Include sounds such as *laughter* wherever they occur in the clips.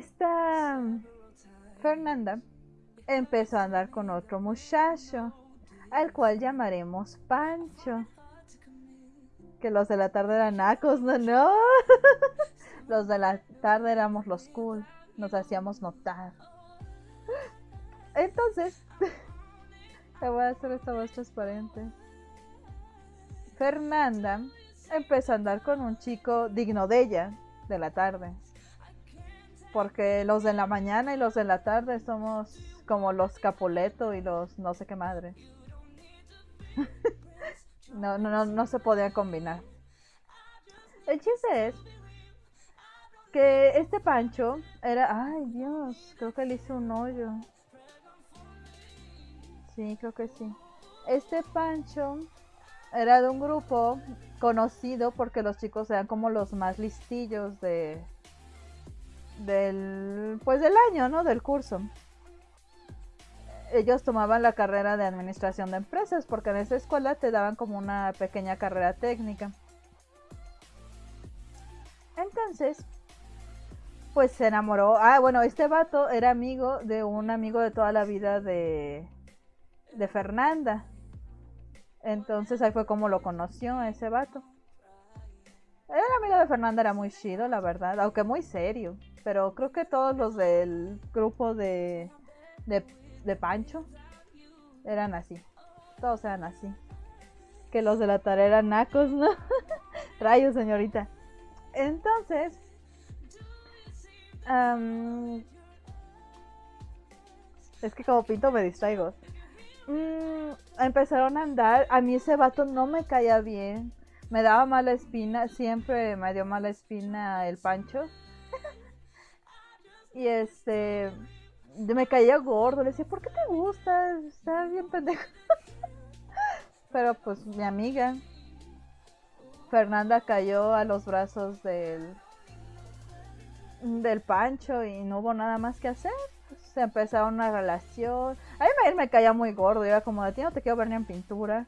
esta Fernanda empezó a andar con otro muchacho, al cual llamaremos Pancho. Que los de la tarde eran nacos, no, *laughs* no. los de la tarde éramos los cool, nos hacíamos notar. Entonces, *laughs* te voy a hacer esta voz transparente. Fernanda empezó a andar con un chico digno de ella, de la tarde. Porque los de la mañana y los de la tarde somos como los Capuleto y los no sé qué madre. *laughs* no, no, no, no se podían combinar. El chiste es que este Pancho era. Ay, Dios, creo que le hice un hoyo. Sí, creo que sí. Este Pancho era de un grupo conocido porque los chicos eran como los más listillos de del pues del año, ¿no? Del curso. Ellos tomaban la carrera de administración de empresas porque en esa escuela te daban como una pequeña carrera técnica. Entonces, pues se enamoró. Ah, bueno, este vato era amigo de un amigo de toda la vida de de Fernanda. Entonces ahí fue como lo conoció ese vato. El amigo de Fernanda era muy chido, la verdad, aunque muy serio. Pero creo que todos los del grupo de, de, Pancho eran así. Todos eran así. Que los de la tarea eran nacos, ¿no? *laughs* Rayos, señorita. Entonces, es que como pinto me distraigo. Mm, empezaron a andar. A mí ese vato no me caía bien. Me daba mala espina. Siempre me dio mala espina el Pancho. Y este. Me caía gordo. Le decía, ¿por qué te gusta? Está bien pendejo. *laughs* Pero pues mi amiga. Fernanda cayó a los brazos del. Del Pancho y no hubo nada más que hacer se empezaron una relación. A mí me, me caía muy gordo, era como de ti no te quiero ver ni en pintura.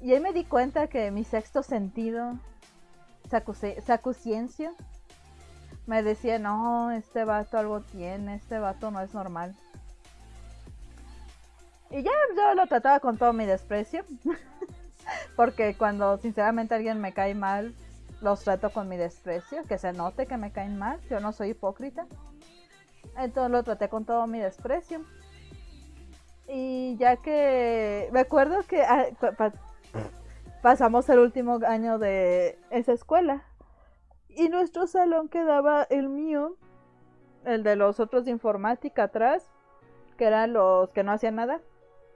Y ahí me di cuenta que mi sexto sentido, sacuciencia, me decía, no, este vato algo tiene, este vato no es normal. Y ya yo lo trataba con todo mi desprecio. *laughs* Porque cuando sinceramente alguien me cae mal, los trato con mi desprecio, que se note que me caen mal, yo no soy hipócrita. Entonces lo traté con todo mi desprecio. Y ya que me acuerdo que ah, pasamos el último año de esa escuela. Y nuestro salón quedaba el mío, el de los otros de informática atrás, que eran los que no hacían nada,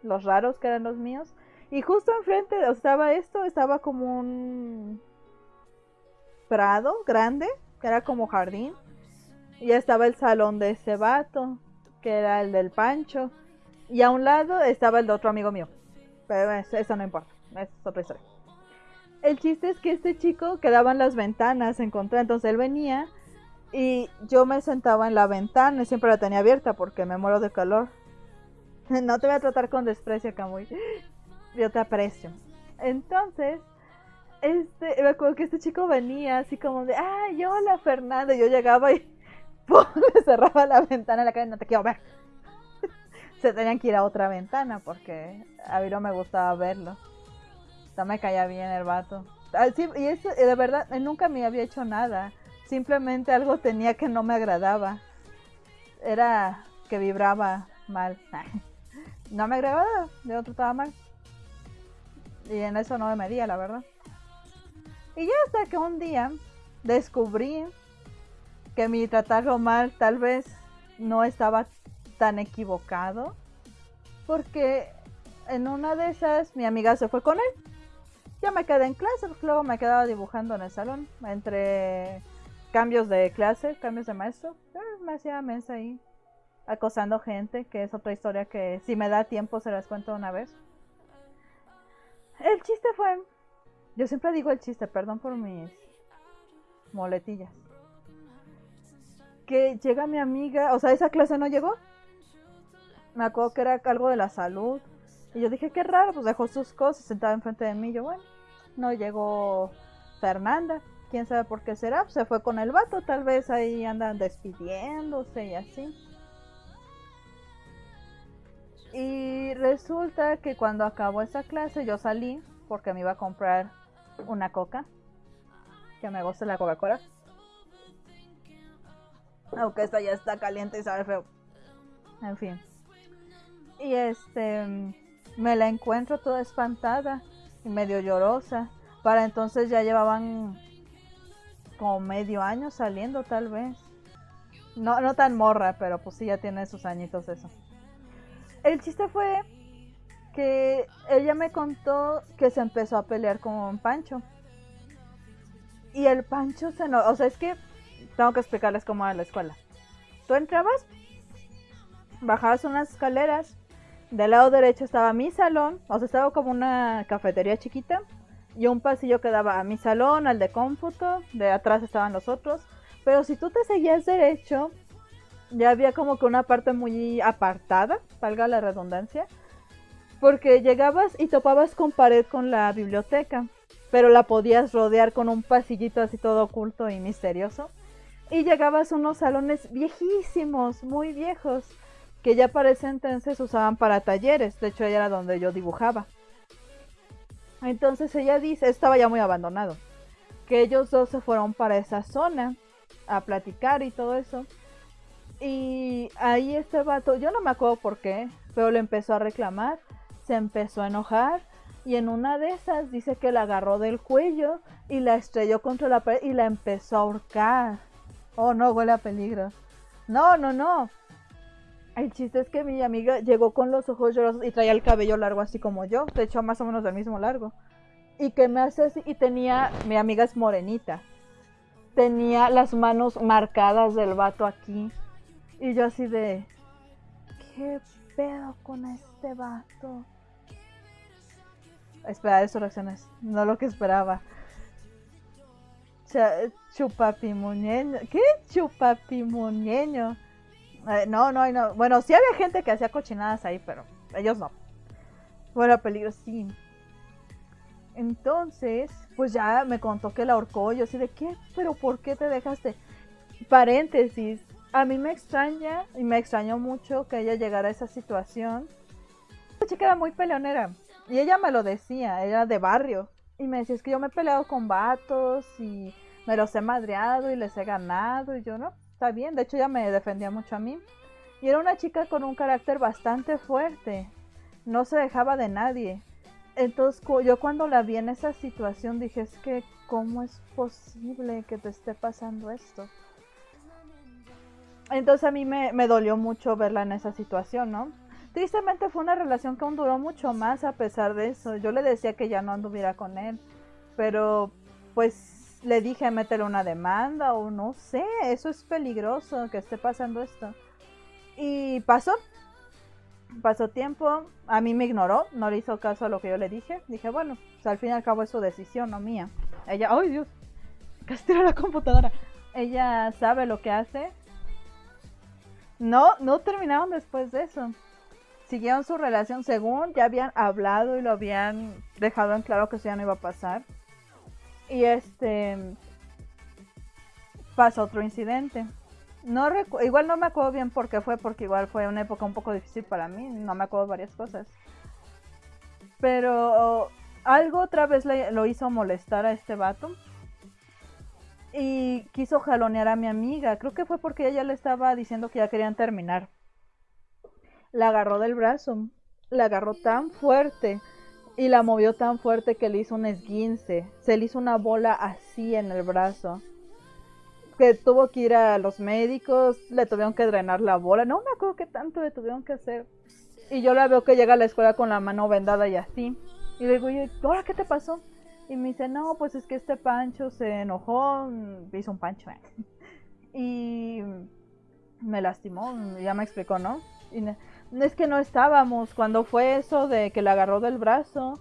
los raros que eran los míos. Y justo enfrente estaba esto, estaba como un prado grande, que era como jardín. Y estaba el salón de ese vato, que era el del Pancho. Y a un lado estaba el de otro amigo mío. Pero eso no importa, es otra historia. El chiste es que este chico quedaba en las ventanas, encontré, entonces él venía y yo me sentaba en la ventana y siempre la tenía abierta porque me muero de calor. *laughs* No te voy a tratar con desprecio, Camuy. *gasps* Yo te aprecio. Entonces, este, me acuerdo que este chico venía así como de, ay, hola Fernanda. Y yo llegaba y *laughs* le cerraba la ventana en la calle, no te quiero ver. *laughs* Se tenían que ir a otra ventana porque a mí no me gustaba verlo. No me caía bien el vato. Ah, y eso, de verdad, nunca me había hecho nada. Simplemente algo tenía que no me agradaba. Era que vibraba mal. *laughs* No me agradaba, de otro estaba mal. Y en eso no me medía, la verdad. Y ya hasta que un día descubrí que mi tratarlo mal tal vez no estaba tan equivocado. Porque en una de esas mi amiga se fue con él. Ya me quedé en clase, luego me quedaba dibujando en el salón. Entre cambios de clase, cambios de maestro. Eh, me hacía mensa ahí. Acosando gente, que es otra historia que si me da tiempo se las cuento una vez. El chiste fue... Yo siempre digo el chiste, perdón por mis moletillas que llega mi amiga, o sea, esa clase no llegó. Me acuerdo que era algo de la salud. Y yo dije, qué raro, pues dejó sus cosas sentada enfrente de mí. Yo, bueno, no llegó Fernanda. quién sabe por qué será, se fue con el vato, tal vez ahí andan despidiéndose y así. Y resulta que cuando acabó esa clase yo salí porque me iba a comprar una coca. Que me gusta la Coca-Cola. Aunque esta ya está caliente y sabe feo. En fin. Y este me la encuentro toda espantada medio llorosa. Para entonces ya llevaban como medio año saliendo tal vez. No, no tan morra, pero pues sí ya tiene sus añitos eso. El chiste fue que ella me contó que se empezó a pelear con un Pancho. Y el Pancho se no, o sea, es que tengo que explicarles cómo era la escuela. Tú entrabas, bajabas unas escaleras, del lado derecho estaba mi salón, o sea, estaba como una cafetería chiquita, y un pasillo que daba a mi salón, al de cómputo, de atrás estaban los otros. Pero si tú te seguías derecho, ya había como que una parte muy apartada, valga la redundancia, porque llegabas y topabas con pared con la biblioteca, pero la podías rodear con un pasillito así todo oculto y misterioso. Y llegabas a unos salones viejísimos, muy viejos, que ya para ese entonces usaban para talleres, de hecho era donde yo dibujaba. Entonces ella dice, estaba ya muy abandonado, que ellos dos se fueron para esa zona a platicar y todo eso. Y ahí este vato, yo no me acuerdo por qué, pero le empezó a reclamar, se empezó a enojar y en una de esas dice que la agarró del cuello y la estrelló contra la pared y la empezó a ahorcar. Oh no, huele a peligro. No, no, no. El chiste es que mi amiga llegó con los ojos llorosos y traía el cabello largo así como yo, de hecho más o menos del mismo largo. Y que me hace así, y tenía, mi amiga es morenita, tenía las manos marcadas del vato aquí y yo así de, ¿qué pedo con este vato? Espera, eso reacciones, no lo que esperaba. chupapimuñeño, ¿qué? Chupapimuñeño. Eh, no, no, no. Bueno, sí había gente que hacía cochinadas ahí, pero ellos no. Fuera peligro, sí. Entonces, pues ya me contó que la ahorcó. Yo así de, ¿qué? ¿Pero por qué te dejaste? Paréntesis, a mí me extraña y me extrañó mucho que ella llegara a esa situación. La chica era muy peleonera y ella me lo decía, era de barrio. Y me decía, es que yo me he peleado con vatos y me los he madreado y les he ganado. Y yo, no, bien. De hecho, ella me defendía mucho a mí. Y era una chica con un carácter bastante fuerte. No se dejaba de nadie. Entonces, yo cuando la vi en esa situación dije, es que, ¿cómo es posible que te esté pasando esto? Entonces a mí me, dolió mucho verla en esa situación, ¿no? Tristemente fue una relación que aún duró mucho más a pesar de eso. Yo le decía que ya no anduviera con él, pero pues le dije métele una demanda o no sé, eso es peligroso que esté pasando esto. Y pasó, pasó tiempo, a mí me ignoró, no le hizo caso a lo que yo le dije. Dije, bueno, pues, al fin y al cabo es su decisión, no mía. Ella, ay Dios, casi la computadora. Ella sabe lo que hace no, no terminaron después de eso. Siguieron su relación según ya habían hablado y lo habían dejado en claro que eso ya no iba a pasar. Y este pasó otro incidente. No igual no me acuerdo bien por qué fue, porque igual fue una época un poco difícil para mí, no me acuerdo varias cosas. Pero algo otra vez le, lo hizo molestar a este vato y quiso jalonear a mi amiga. Creo que fue porque ella le estaba diciendo que ya querían terminar. La agarró del brazo, la agarró tan fuerte y la movió tan fuerte que le hizo un esguince. Se le hizo una bola así en el brazo. Que tuvo que ir a los médicos, le tuvieron que drenar la bola. No me acuerdo qué tanto le tuvieron que hacer. Y yo la veo que llega a la escuela con la mano vendada y así. Y le digo, ¿ahora qué te pasó? Y me dice, no, pues es que este Pancho se enojó, hizo un Pancho, ¿eh? *laughs* y me lastimó, ya me explicó, ¿no? Y es que no estábamos, cuando fue eso de que le agarró del brazo,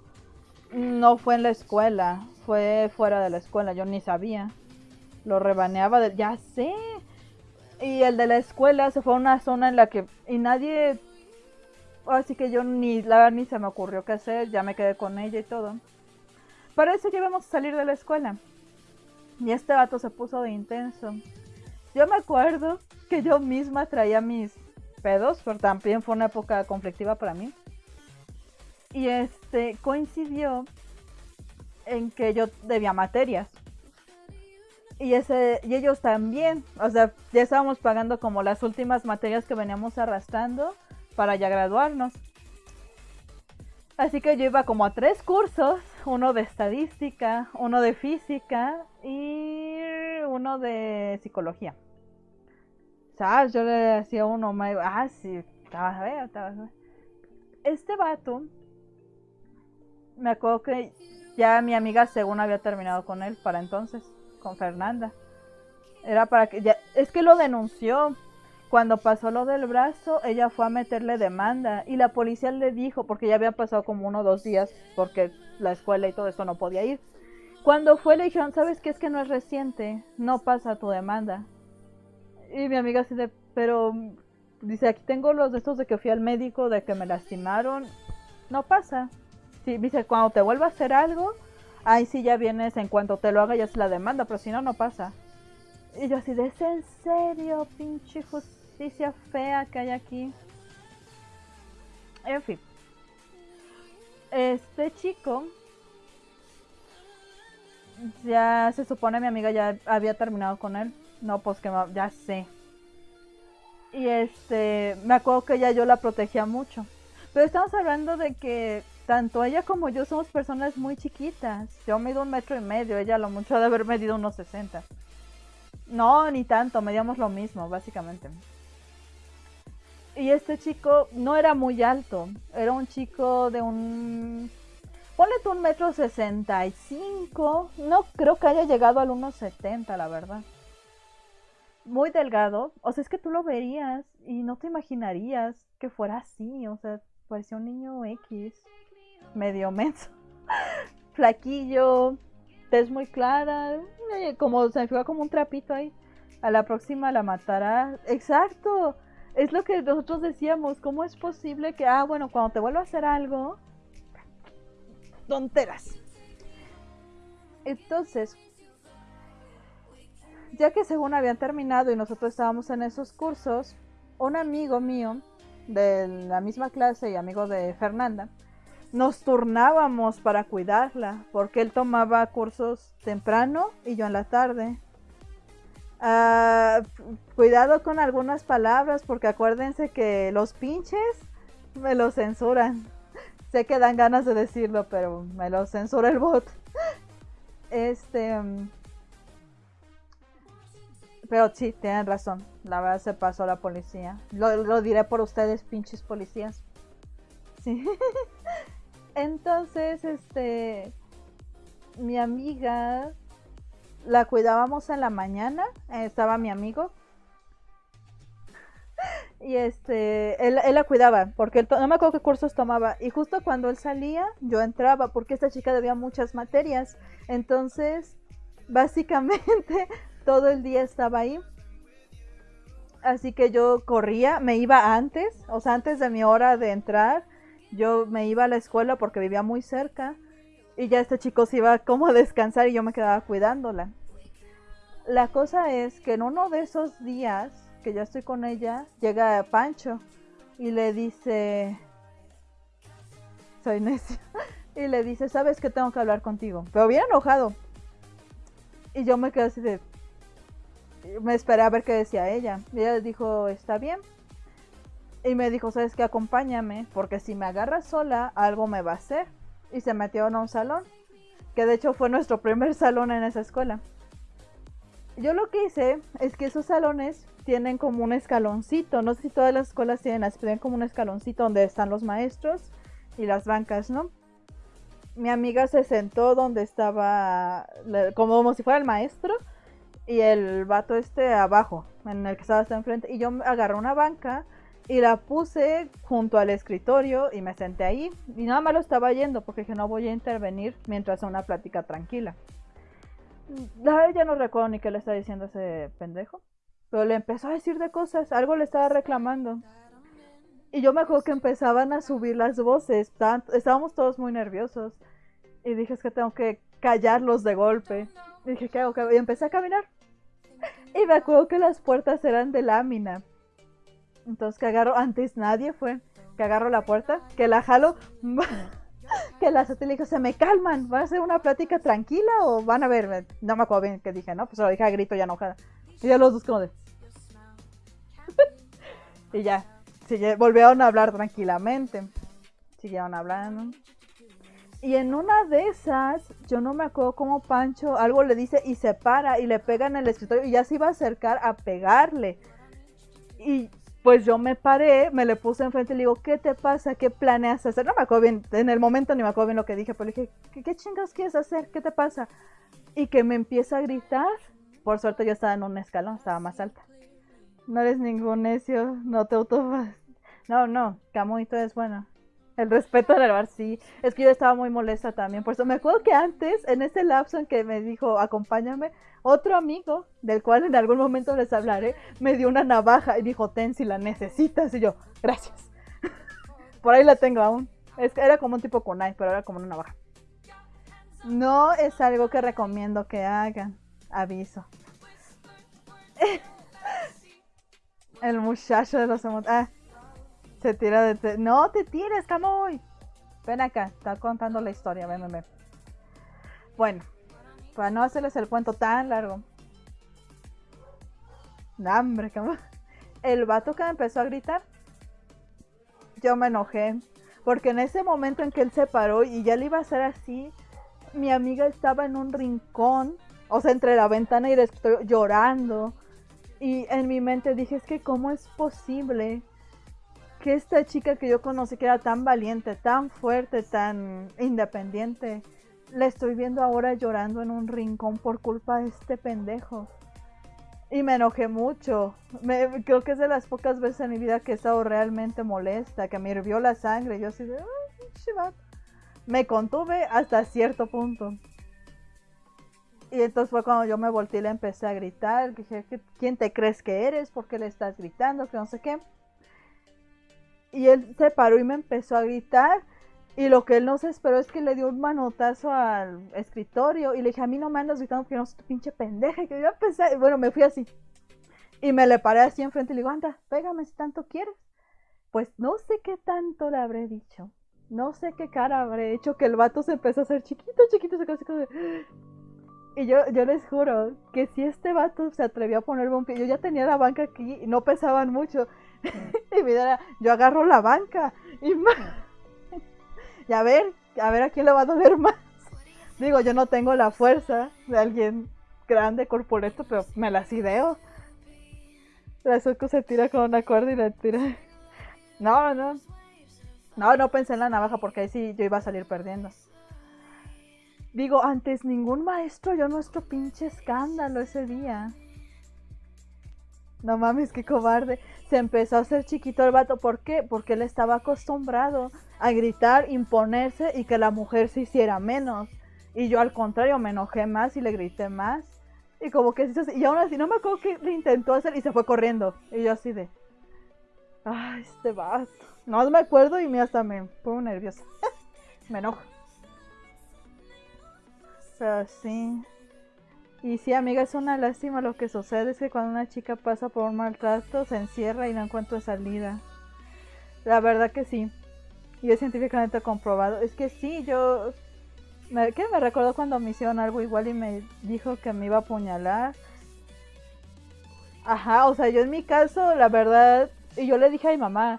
no fue en la escuela, fue fuera de la escuela, yo ni sabía. Lo rebaneaba, de, ya sé. Y el de la escuela se fue a una zona en la que, y nadie, así que yo ni, la ni se me ocurrió qué hacer, ya me quedé con ella y todo. Para eso ya íbamos a salir de la escuela. Y este vato se puso de intenso. Yo me acuerdo que yo misma traía mis pedos, pero también fue una época conflictiva para mí. Y este coincidió en que yo debía materias. Y, ese, y ellos también, o sea, ya estábamos pagando como las últimas materias que veníamos arrastrando para ya graduarnos. Así que yo iba como a tres cursos, uno de estadística, uno de física y uno de psicología. Yo le hacía uno, ah, sí, estaba a estaba Este vato, me acuerdo que ya mi amiga según había terminado con él para entonces con Fernanda. Era para que es que lo denunció. Cuando pasó lo del brazo, ella fue a meterle demanda y la policía le dijo, porque ya había pasado como uno o dos días, porque la escuela y todo eso no podía ir. Cuando fue le dijeron, ¿sabes qué? Es que no es reciente, no pasa tu demanda. Y mi amiga así de, pero, dice, aquí tengo los de estos de que fui al médico, de que me lastimaron, no pasa. Sí, dice, cuando te vuelva a hacer algo, Ay, sí, ya vienes, en cuanto te lo haga ya es la demanda, pero si no, no pasa. Y yo así de, ¿es en serio, pinche justicia fea que hay aquí? En fin. Este chico, ya se supone mi amiga ya había terminado con él. No, pues que ya sé. Y este, me acuerdo que ya yo la protegía mucho. Pero estamos hablando de que tanto ella como yo somos personas muy chiquitas. Yo mido un metro y medio, ella lo mucho de haber medido unos 60. No, ni tanto, medíamos lo mismo, básicamente. Y este chico no era muy alto, era un chico de un... Ponle tú un metro sesenta y cinco, no creo que haya llegado al 1,70 la verdad. Muy delgado, o sea, es que tú lo verías y no te imaginarías que fuera así, o sea, parecía un niño X medio menso. *laughs* Flaquillo, tez muy clara, eh, como se me como un trapito ahí. A la próxima la matará. Exacto. Es lo que nosotros decíamos. ¿Cómo es posible que, ah, bueno, cuando te vuelva a hacer algo, tonteras? Entonces, ya que según habían terminado y nosotros estábamos en esos cursos, un amigo mío de la misma clase y amigo de Fernanda, nos turnábamos para cuidarla, porque él tomaba cursos temprano y yo en la tarde. Ah, cuidado con algunas palabras, porque acuérdense que los pinches me lo censuran. sé que dan ganas de decirlo, pero me lo censura el bot. este. Mm, pero sí, tienen razón. La verdad se pasó la policía. Lo, lo diré por ustedes, pinches policías. Sí. *laughs* Entonces, este, mi amiga la cuidábamos en la mañana, estaba mi amigo. *laughs* Y este, él, la cuidaba, porque no me acuerdo qué cursos tomaba. Y justo cuando él salía, yo entraba, porque esta chica debía muchas materias. Entonces, básicamente, todo el día estaba ahí. Así que yo corría, me iba antes, o sea, antes de mi hora de entrar yo me iba a la escuela porque vivía muy cerca y ya este chico se iba como a descansar y yo me quedaba cuidándola. La cosa es que en uno de esos días que ya estoy con ella, llega Pancho y le dice, soy necio, *laughs* y le dice, sabes que tengo que hablar contigo, pero bien enojado. Y yo me quedé así de, me esperé a ver qué decía ella. Ella dijo, está bien. Y me dijo, ¿sabes qué? Acompáñame, porque si me agarras sola, algo me va a hacer. Y se metió en un salón, que de hecho fue nuestro primer *laughs* salón en esa escuela. Yo lo que hice es que esos salones tienen como un escaloncito, no sé si todas las escuelas tienen así, tienen como un escaloncito donde están los maestros y las bancas, ¿no? Mi amiga se sentó donde estaba, como si fuera el maestro, y el vato este abajo, en el que estaba hasta enfrente, y yo agarré una banca y la puse junto al escritorio y me senté ahí. Y nada más lo estaba yendo porque dije no voy a intervenir mientras una plática tranquila. Ya no recuerdo ni qué le estaba diciendo ese pendejo. Pero le empezó a decir de cosas, algo le estaba reclamando. Y yo me acuerdo que empezaban a subir las voces. Estábamos todos muy nerviosos. Y dije es que tengo que callarlos de golpe. Y dije. ¿Qué hago? Y empecé a caminar. Y me acuerdo que las puertas eran de lámina. Entonces que agarro, antes nadie fue, que agarro la puerta, que la jalo, *laughs* que las le dijo, se me calman, ¿va a ser una plática tranquila o van a ver? No me acuerdo bien qué dije, ¿no? Pues lo dije a grito ya enojada. Y ya los dos como de... *laughs* y ya, volvieron a hablar tranquilamente. Siguieron hablando. Y en una de esas, yo no me acuerdo cómo Pancho algo le dice y se para y le pega en el escritorio y ya se iba a acercar a pegarle. Y pues yo me paré, me le puse enfrente y le digo, ¿qué te pasa? ¿Qué planeas hacer? No me acuerdo bien, en el momento ni me acuerdo bien lo que dije, pero le dije, ¿qué, qué chingados quieres hacer? ¿Qué te pasa? Y que me empieza a gritar. Por suerte yo estaba en un escalón, estaba más alta. No eres ningún necio, no te auto... No, no, Camuito es bueno. El respeto al bar, sí. Es que yo estaba muy molesta también. Por eso me acuerdo que antes, en ese lapso en que me dijo, acompáñame, otro amigo, del cual en algún momento les hablaré, me dio una navaja y dijo, ten si la necesitas. Y yo, gracias. *laughs* Por ahí la tengo aún. Es que era como un tipo kunai, pero era como una navaja. No es algo que recomiendo que hagan. Aviso. *laughs* El muchacho de los Ah, se tira de... no te tires, Camoy. Ven acá, está contando la historia, ven, ven, ven. Bueno, para no hacerles el cuento tan largo. Camoy. El vato que me empezó a gritar, yo me enojé. Porque en ese momento en que él se paró y ya le iba a hacer así, mi amiga estaba en un rincón, o sea, entre la ventana y el escritorio, llorando. Y en mi mente dije, es que cómo es posible que esta chica que yo conocí, que era tan valiente, tan fuerte, tan independiente, la estoy viendo ahora llorando en un rincón por culpa de este pendejo. Y me enojé mucho. Creo que es de las pocas veces en mi vida que he estado realmente molesta, que me hirvió la sangre. Yo así de, me contuve hasta cierto punto. Y entonces fue cuando yo me volteé y le empecé a gritar. Dije, ¿quién te crees que eres? ¿Por qué le estás gritando? Que no sé qué. Y él se paró y me empezó a gritar. Y lo que él no se esperó es que le dio un manotazo al escritorio. Y le dije, a mí no me andas gritando porque no soy tu pinche pendeja. Que yo empecé, bueno, me fui así. Y me le paré así enfrente y le digo, anda, pégame si tanto quieres. Pues no sé qué tanto le habré dicho. No sé qué cara habré hecho que el vato se empezó a hacer chiquito, chiquito, se casi Y yo, yo les juro que si este vato se atrevió a ponerme un pie, yo ya tenía la banca aquí y no pesaban mucho. *laughs* y mira, yo agarro la banca *laughs* y, a ver, a ver a quién le va a doler más. Digo, yo no tengo la fuerza de alguien grande, corpulento, pero me las ideo. La Zuko se tira con una cuerda y la tira. No, no. No, no pensé en la navaja porque ahí sí yo iba a salir perdiendo. Digo, antes ningún maestro yo nuestro pinche escándalo ese día. No mames, qué cobarde. Se empezó a hacer chiquito el vato. ¿Por qué? Porque él estaba acostumbrado a gritar, imponerse y que la mujer se hiciera menos. Y yo al contrario me enojé más y le grité más. Y como que y aún así no me acuerdo que le intentó hacer y se fue corriendo. Y yo así de. Ay, este vato. No me acuerdo y me hasta me pongo nerviosa. *laughs* me enojo. Pero sí. Y sí, amiga, es una lástima lo que sucede. Es que cuando una chica pasa por un maltrato, se encierra y no encuentra salida. La verdad que sí. Y es científicamente comprobado. Es que sí, yo... ¿Qué me recuerdo cuando me hicieron algo igual y me dijo que me iba a apuñalar? Ajá, o sea, yo en mi caso, la verdad... Y yo le dije a mi mamá,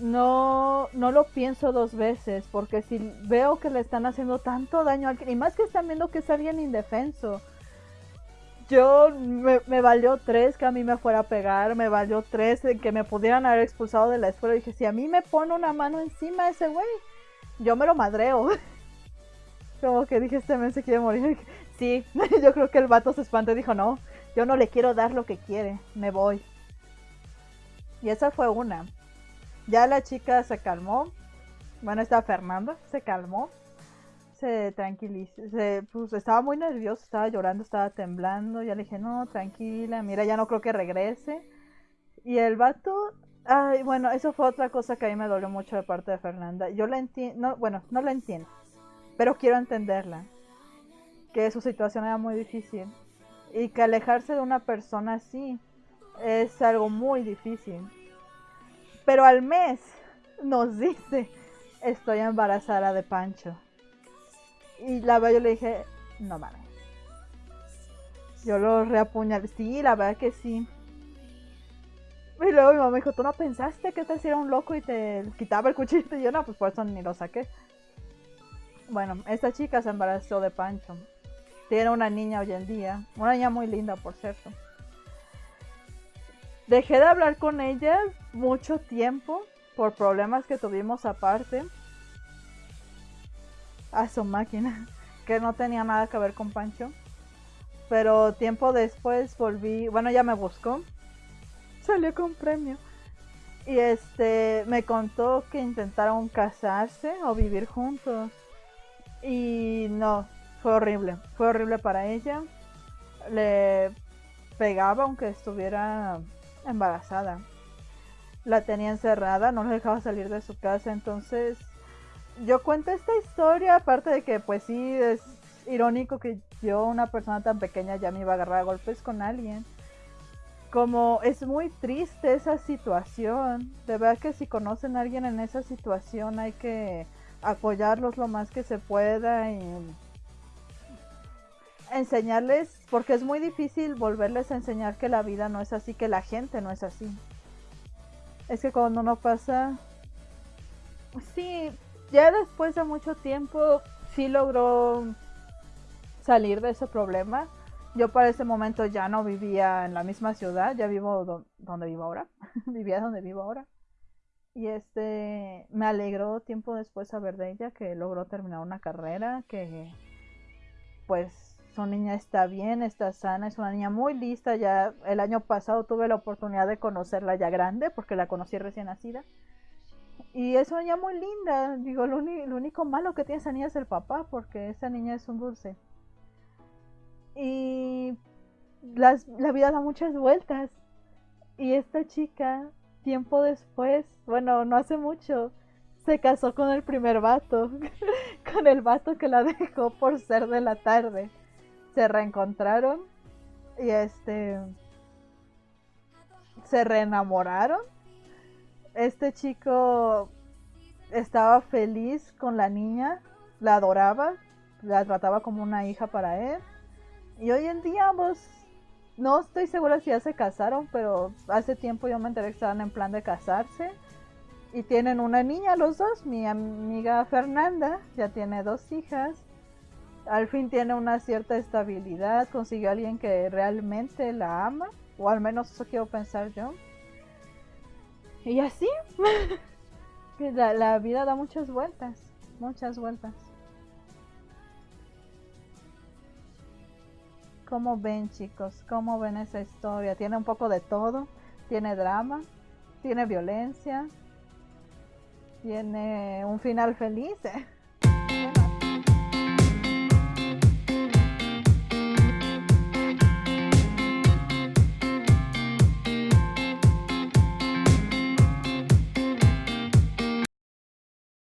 no, no lo pienso dos veces, porque si veo que le están haciendo tanto daño a alguien, y más que están viendo que es alguien indefenso, yo me, valió tres que a mí me fuera a pegar, me valió tres que me pudieran haber expulsado de la escuela. Y dije, si a mí me pone una mano encima ese güey, yo me lo madreo. *laughs* Como que dije, este men se quiere morir. *laughs* Sí, *laughs* yo creo que el vato se espantó y dijo, no, yo no le quiero dar lo que quiere, me voy. Y esa fue una. Ya la chica se calmó. Bueno, está Fernanda, se calmó se tranquilizó, pues estaba muy nervioso, estaba llorando, estaba temblando, ya le dije, no, tranquila, mira, ya no creo que regrese. Y el vato, ay, bueno, eso fue otra cosa que a mí me dolió mucho de parte de Fernanda. Yo la entiendo, bueno, no la entiendo, pero quiero entenderla. que su situación era muy difícil y que alejarse de una persona así es algo muy difícil. Pero al mes nos dice, estoy embarazada de Pancho. Y la verdad yo le dije, no mames. Yo lo reapuñalé. Sí, la verdad que sí. Y luego mi mamá dijo, ¿tú no pensaste que te hiciera un loco y te quitaba el cuchillo? Y yo no, pues por eso ni lo saqué. Bueno, esta chica se embarazó de Pancho. Tiene una niña hoy en día. Una niña muy linda, por cierto. Dejé de hablar con ella mucho tiempo por problemas que tuvimos aparte. A su máquina, *laughs* que no tenía nada que ver con Pancho. Pero tiempo después volví, bueno, ya me buscó. Salió con premio. Y este me contó que intentaron casarse o vivir juntos. Y no, fue horrible. Fue horrible para ella. Le pegaba aunque estuviera embarazada. La tenía encerrada, no la dejaba salir de su casa. Entonces, yo cuento esta historia, aparte de que pues sí es irónico que yo, una persona tan pequeña, ya me iba a agarrar a golpes con alguien. Como es muy triste esa situación. De verdad que si conocen a alguien en esa situación hay que apoyarlos lo más que se pueda y enseñarles, porque es muy difícil volverles a enseñar que la vida no es así, que la gente no es así. Es que cuando uno pasa, sí, ya después de mucho tiempo, sí logró salir de ese problema. Yo para ese momento ya no vivía en la misma ciudad, ya vivo donde vivo ahora, *laughs* vivía donde vivo ahora. Y este, me alegró tiempo después saber de ella que logró terminar una carrera, que pues su niña está bien, está sana, es una niña muy lista. Ya el año pasado tuve la oportunidad de conocerla ya grande, porque la conocí recién nacida. Y es una niña muy linda. Digo, lo, único malo que tiene esa niña es el papá, porque esa niña es un dulce. Y la vida da muchas vueltas. Y esta chica, tiempo después, bueno, no hace mucho, se casó con el primer vato. *laughs* con el vato que la dejó por ser de la tarde se reencontraron y este se reenamoraron. Este chico estaba feliz con la niña, la adoraba, la trataba como una hija para él. Y hoy en día ambos, no estoy segura si ya se casaron, pero hace tiempo yo me enteré que estaban en plan de casarse. Y tienen una niña los dos, mi amiga Fernanda ya tiene dos hijas al fin tiene una cierta estabilidad, consiguió a alguien que realmente la ama, o al menos eso quiero pensar yo. *laughs* Y así, *laughs* la, la vida da muchas vueltas, muchas vueltas. ¿Cómo ven chicos? ¿Cómo ven esa historia? Tiene un poco de todo, tiene drama, tiene violencia, tiene un final feliz. *laughs*